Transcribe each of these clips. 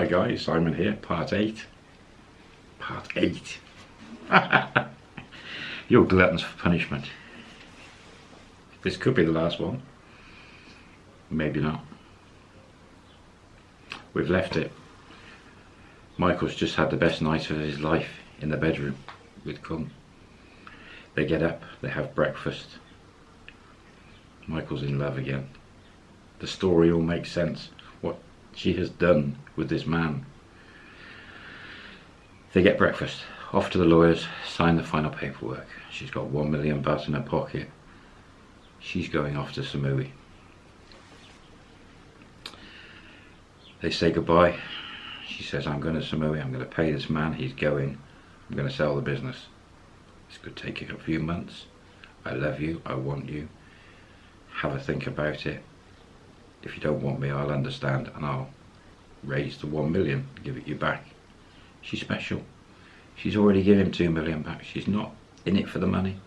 Hi guys, Simon here, part 8. Part 8. You're gluttons for punishment. This could be the last one. Maybe not. We've left it. Michael's just had the best night of his life in the bedroom with Kung. They get up, they have breakfast. Michael's in love again. The story all makes sense. What she has done with this man. They get breakfast, off to the lawyers, sign the final paperwork. She's got one million baht in her pocket. She's going off to Samui. They say goodbye. She says, I'm going to Samui, I'm going to pay this man, he's going. I'm going to sell the business. This could take a few months. I love you, I want you. Have a think about it. If you don't want me, I'll understand and I'll raise the one million, give it you back. She's special. She's already given two million back. She's not in it for the money.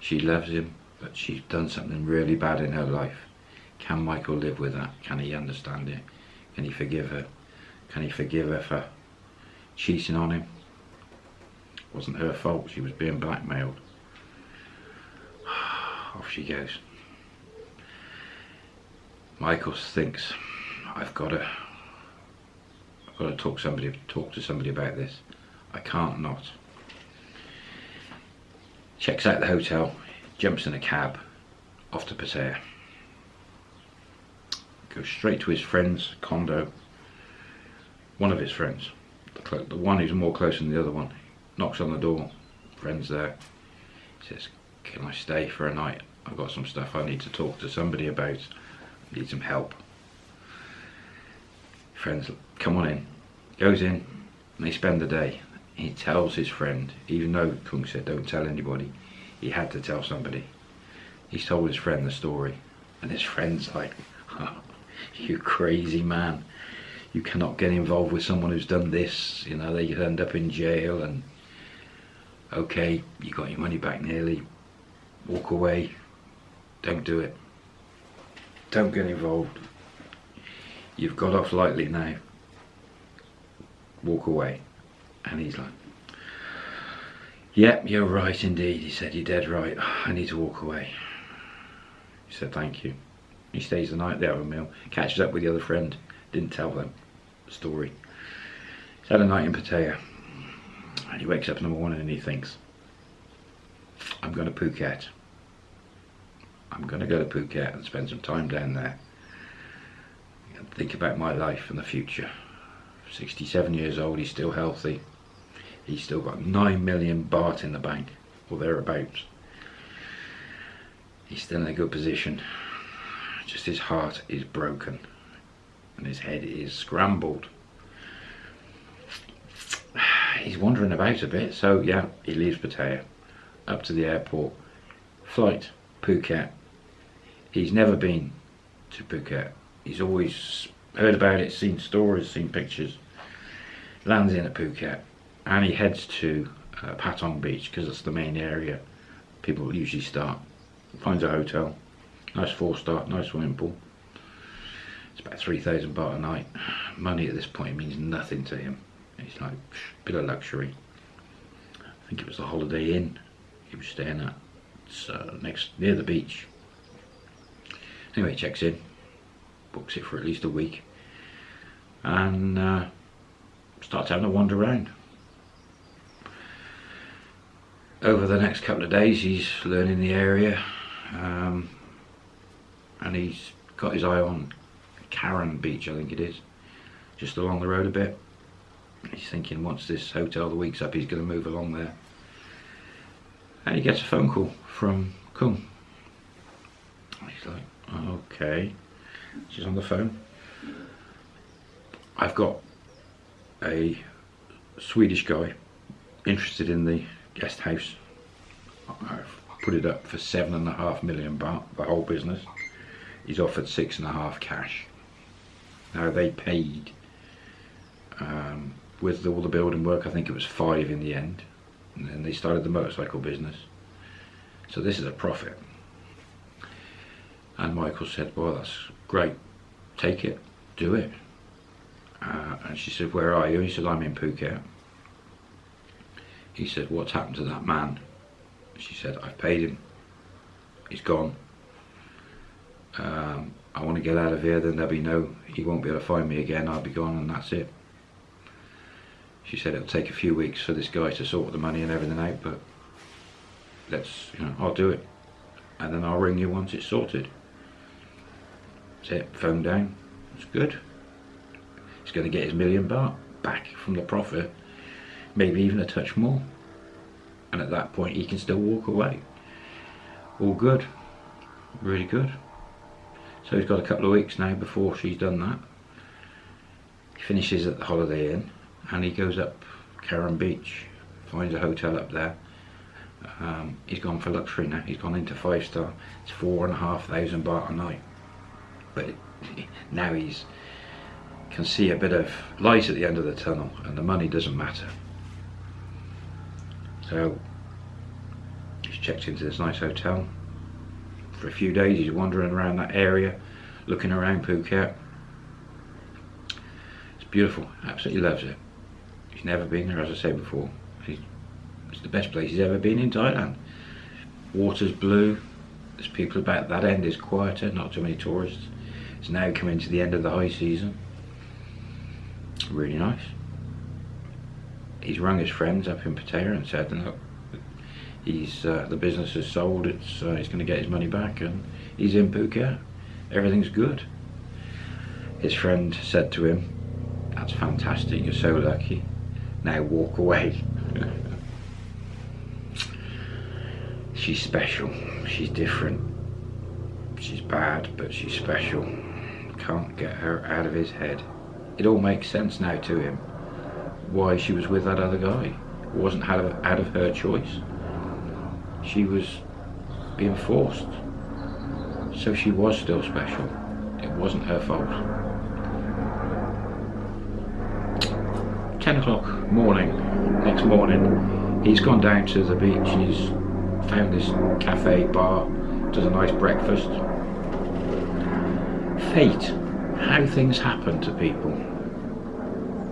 She loves him, but she's done something really bad in her life. Can Michael live with that? Can he understand it? Can he forgive her? Can he forgive her for cheating on him? It wasn't her fault, she was being blackmailed. Off she goes. Michael thinks, I've got to I've got to talk somebody talk to somebody about this. I can't not. Checks out the hotel, jumps in a cab, off to Pattaya. Goes straight to his friend's condo. One of his friends, the, the one who's more close than the other one, knocks on the door. Friend's there. He says, "Can I stay for a night? I've got some stuff I need to talk to somebody about. Need some help." Friends, come on in. Goes in, and they spend the day. He tells his friend, even though Kung said don't tell anybody, he had to tell somebody. He's told his friend the story, and his friend's like, oh, "You crazy man! You cannot get involved with someone who's done this. You know they end up in jail, and okay, you got your money back nearly. Walk away. Don't do it. Don't get involved. You've got off lightly now. Walk away." And he's like, Yep, you're right indeed. He said, You're dead right. I need to walk away. He said, Thank you. He stays the night, they have a meal, catches up with the other friend, didn't tell them the story. He's had a night in Pattaya. And he wakes up in the morning and he thinks, I'm going to Phuket. I'm going to go to Phuket and spend some time down there. And think about my life and the future. 67 years old, he's still healthy. He's still got 9 million baht in the bank, or thereabouts. He's still in a good position. Just his heart is broken and his head is scrambled. He's wandering about a bit, so yeah, he leaves Pattaya up to the airport. Flight, Phuket. He's never been to Phuket. He's always heard about it, seen stories, seen pictures. Lands in at Phuket and he heads to uh, Patong Beach because that's the main area people usually start. Finds a hotel, nice four star, nice swimming pool. It's about 3,000 baht a night. Money at this point means nothing to him. It's like a bit of luxury. I think it was the Holiday Inn he was staying at. It's uh, next near the beach. Anyway, he checks in, books it for at least a week, and uh, starts having a wander around. Over the next couple of days, he's learning the area, um, and he's got his eye on Karon Beach, I think it is, just along the road a bit. He's thinking once this hotel the week's up, he's going to move along there. And he gets a phone call from Kung. He's like, okay. She's on the phone. I've got a Swedish guy interested in the guest house. I've put it up for seven and a half million baht, the whole business. He's offered six and a half cash. Now they paid um, with all the building work, I think it was five in the end. And then they started the motorcycle business. So this is a profit. And Michael said, well, that's great. Take it, do it. Uh, and she said, where are you? He said, I'm in Phuket. He said, what's happened to that man? She said, I've paid him. He's gone. Um, I want to get out of here, then there'll be no, he won't be able to find me again, I'll be gone and that's it. She said it'll take a few weeks for this guy to sort the money and everything out, but let's, you know, I'll do it. And then I'll ring you once it's sorted. That's it, phone down, it's good. He's going to get his million baht back from the profit, maybe even a touch more. And at that point he can still walk away. All good, really good. So he's got a couple of weeks now before she's done that. He finishes at the Holiday Inn and he goes up Karon Beach, finds a hotel up there. Um, he's gone for luxury now, he's gone into five star. It's four and a half thousand baht a night. But now he's can see a bit of light at the end of the tunnel and the money doesn't matter. So he's checked into this nice hotel. For a few days he's wandering around that area, looking around Phuket. It's beautiful, absolutely loves it. He's never been there, as I said before. it's the best place he's ever been in Thailand. Water's blue, there's people about that end is quieter, not too many tourists. It's now coming to the end of the high season really nice. He's rung his friends up in Pattaya and said, look, he's uh, the business is sold. It's uh, he's going to get his money back, and he's in Phuket. Everything's good. His friend said to him, "That's fantastic. You're so lucky. Now walk away." she's special. She's different. She's bad, but she's special. Can't get her out of his head it all makes sense now to him why she was with that other guy. It wasn't out of, out of her choice. She was being forced. So she was still special. It wasn't her fault. 10 o'clock morning, next morning, he's gone down to the beach and he's found this cafe bar, does a nice breakfast. Fate, how things happen to people.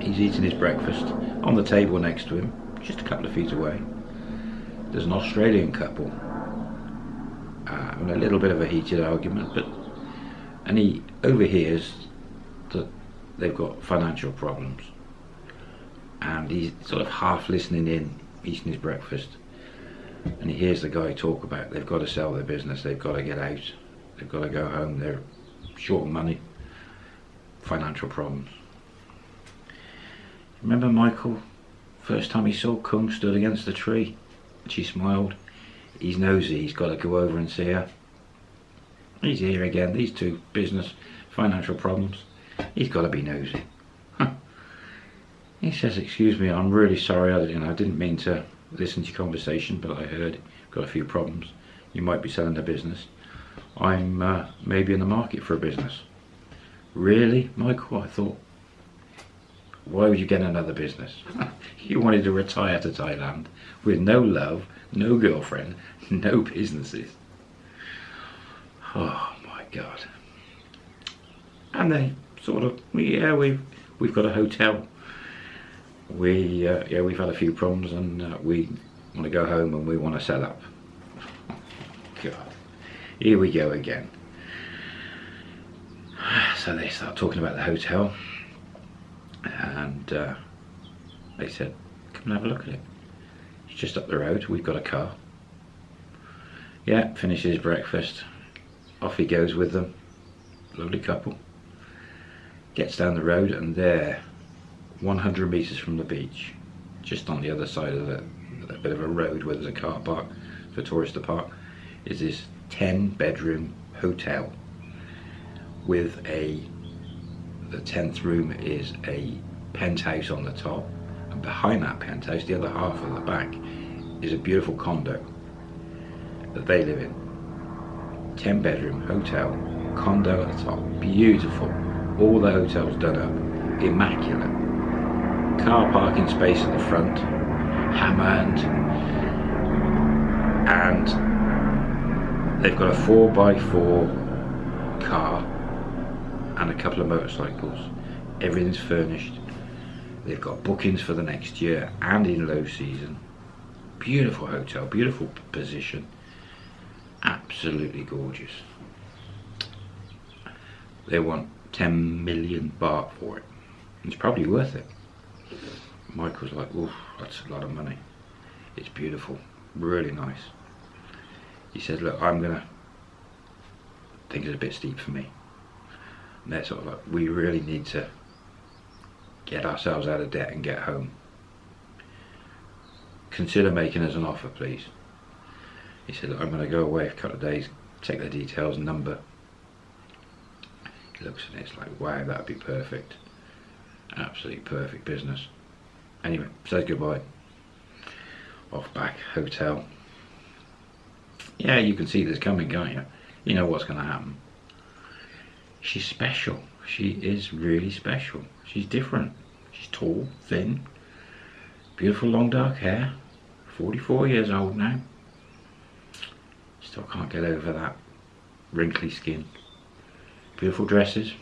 He's eating his breakfast on the table next to him, just a couple of feet away. There's an Australian couple uh, a little bit of a heated argument, but and he overhears that they've got financial problems, and he's sort of half listening in, eating his breakfast, and he hears the guy talk about they've got to sell their business, they've got to get out, they've got to go home, they're short money, financial problems. Remember Michael? First time he saw Kung stood against the tree. She smiled. He's nosy, he's got to go over and see her. He's here again, these two business, financial problems. He's got to be nosy. He says, excuse me, I'm really sorry, I, you know, I didn't mean to listen to your conversation, but I heard got a few problems. You might be selling the business. I'm uh, maybe in the market for a business. Really, Michael? I thought, why would you get another business? you wanted to retire to Thailand with no love, no girlfriend, no businesses. Oh my God. And they sort of, yeah, we've, we've got a hotel. We, uh, yeah, we've had a few problems and uh, we want to go home and we want to set up. Here we go again. So they start talking about the hotel and uh, they said, come and have a look at it. It's just up the road, we've got a car. Yeah, finishes breakfast, off he goes with them, lovely couple. Gets down the road and there, 100 metres from the beach, just on the other side of the, a bit of a road where there's a car park for tourists to park, is this 10 bedroom hotel with a the 10th room is a penthouse on the top and behind that penthouse the other half of the back is a beautiful condo that they live in. 10 bedroom hotel condo at the top beautiful. All the hotels done up immaculate. Car parking space at the front hammered. And they've got a 4x4 car and a couple of motorcycles. Everything's furnished. They've got bookings for the next year and in low season. Beautiful hotel, beautiful position. Absolutely gorgeous. They want 10 million baht for it. It's probably worth it. Michael's like, oof, that's a lot of money. It's beautiful, really nice. He said, look, I'm gonna think it's a bit steep for me. And they're sort of like, we really need to get ourselves out of debt and get home. Consider making us an offer, please. He said, I'm to go away for a couple of days, take the details, number. He looks it, it's like, wow, that'd be perfect. Absolutely perfect business. Anyway, says goodbye. Off back, hotel. Yeah, you can see this coming, can't you? You know what's going to happen. She's special. She is really special. She's different. She's tall, thin, beautiful long dark hair. 44 years old now. Still can't get over that wrinkly skin. Beautiful dresses.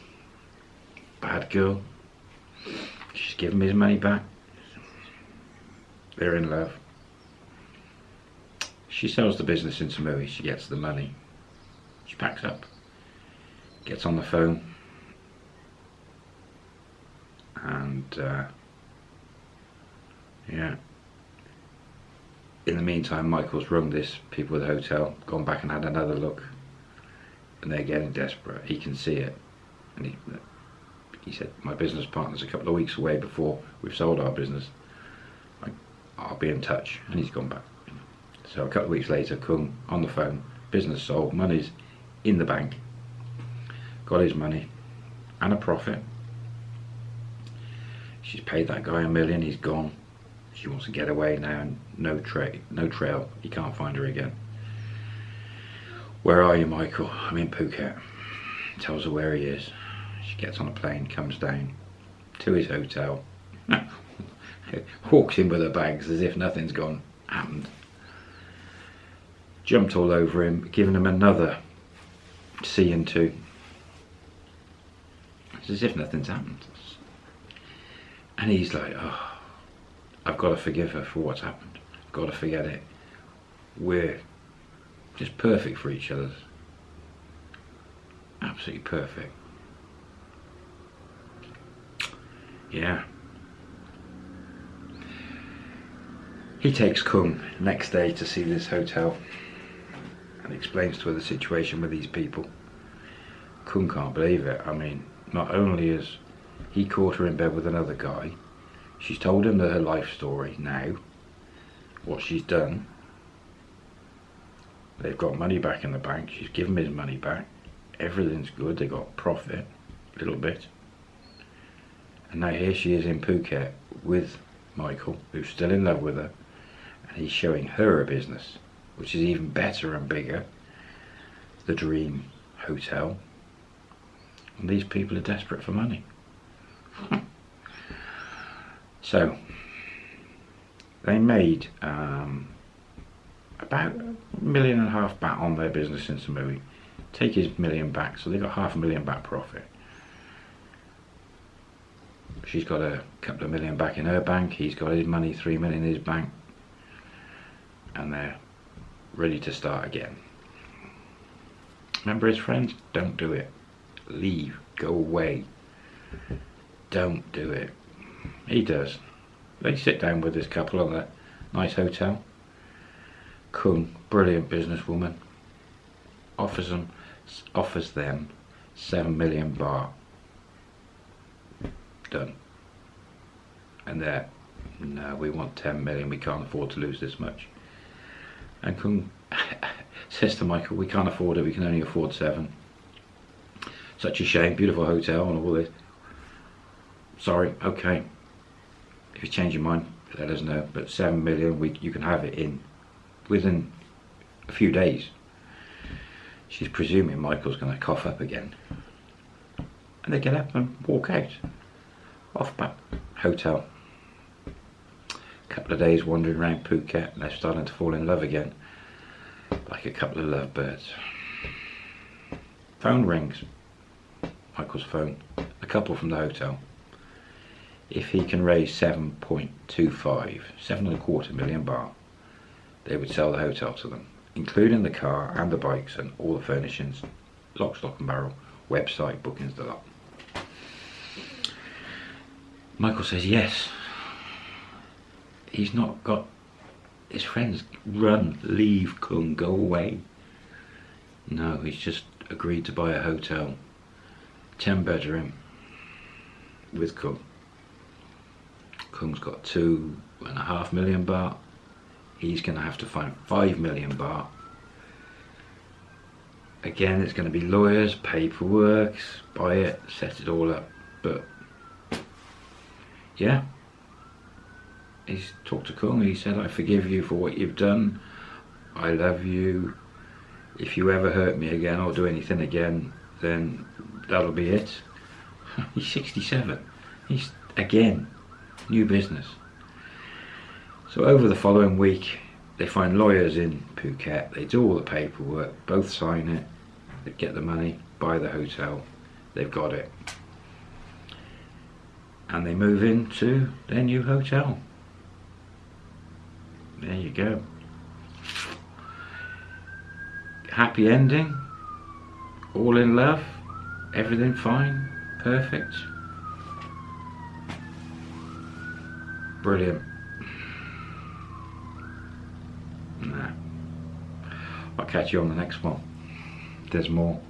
Bad girl. She's giving me his money back. They're in love. She sells the business in Samui. She gets the money. She packs up. Gets on the phone and uh, yeah in the meantime Michael's rung this people at the hotel gone back and had another look and they're getting desperate he can see it and he, he said my business partner's a couple of weeks away before we've sold our business I'll be in touch and he's gone back so a couple of weeks later Kung on the phone business sold money's in the bank got his money and a profit She's paid that guy a million, he's gone. She wants to get away now and no, tra no trail, he can't find her again. Where are you, Michael? I'm in Phuket. Tells her where he is. She gets on a plane, comes down to his hotel. Walks in with her bags as if nothing's gone, happened. Jumped all over him, giving him another C and two. It's as if nothing's happened. And he's like, oh, I've got to forgive her for what's happened. I've got to forget it. We're just perfect for each other. Absolutely perfect. Yeah. He takes Kung next day to see this hotel and explains to her the situation with these people. Kung can't believe it. I mean, not only is he caught her in bed with another guy. She's told him her life story now, what she's done. They've got money back in the bank. She's given his money back. Everything's good. They got profit, a little bit. And now here she is in Phuket with Michael, who's still in love with her. And he's showing her a business, which is even better and bigger. The Dream Hotel. And these people are desperate for money. so they made um, about a million and a half baht on their business in Samui. Take his million back, so they got half a million baht profit. She's got a couple of million back in her bank. He's got his money, three million in his bank, and they're ready to start again. Remember his friends? Don't do it. Leave. Go away don't do it. He does. They sit down with this couple on that nice hotel. Kung, brilliant businesswoman, offers them offers them seven million baht. Done. And they're no, we want ten million. We can't afford to lose this much. And says to Michael, we can't afford it. We can only afford seven. Such a shame. Beautiful hotel and all this sorry, okay. If you change your mind, let us know. But seven million, we you can have it in within a few days. She's presuming Michael's going to cough up again. And they get up and walk out. Off back hotel. Couple of days wandering around Phuket and they're starting to fall in love again. Like a couple of lovebirds. Phone rings. Michael's phone. A couple from the hotel. if he can raise 7.25, seven and a quarter million baht, they would sell the hotel to them, including the car and the bikes and all the furnishings, lock, stock and barrel, website, bookings, the lot. Michael says yes. He's not got his friends run, leave, Kung, go away. No, he's just agreed to buy a hotel, 10 bedroom with Kung. Kung's got two and a half million baht. He's going to have to find five million baht. Again, it's going to be lawyers, paperwork, buy it, set it all up. But yeah, he's talked to Kung. He said, "I forgive you for what you've done. I love you. If you ever hurt me again or do anything again, then that'll be it." he's 67. He's again new business. So over the following week, they find lawyers in Phuket. They do all the paperwork. Both sign it. They get the money, buy the hotel. They've got it. And they move into their new hotel. There you go. Happy ending. All in love. Everything fine. Perfect. Brilliant. Nah. I'll catch you on the next one. There's more.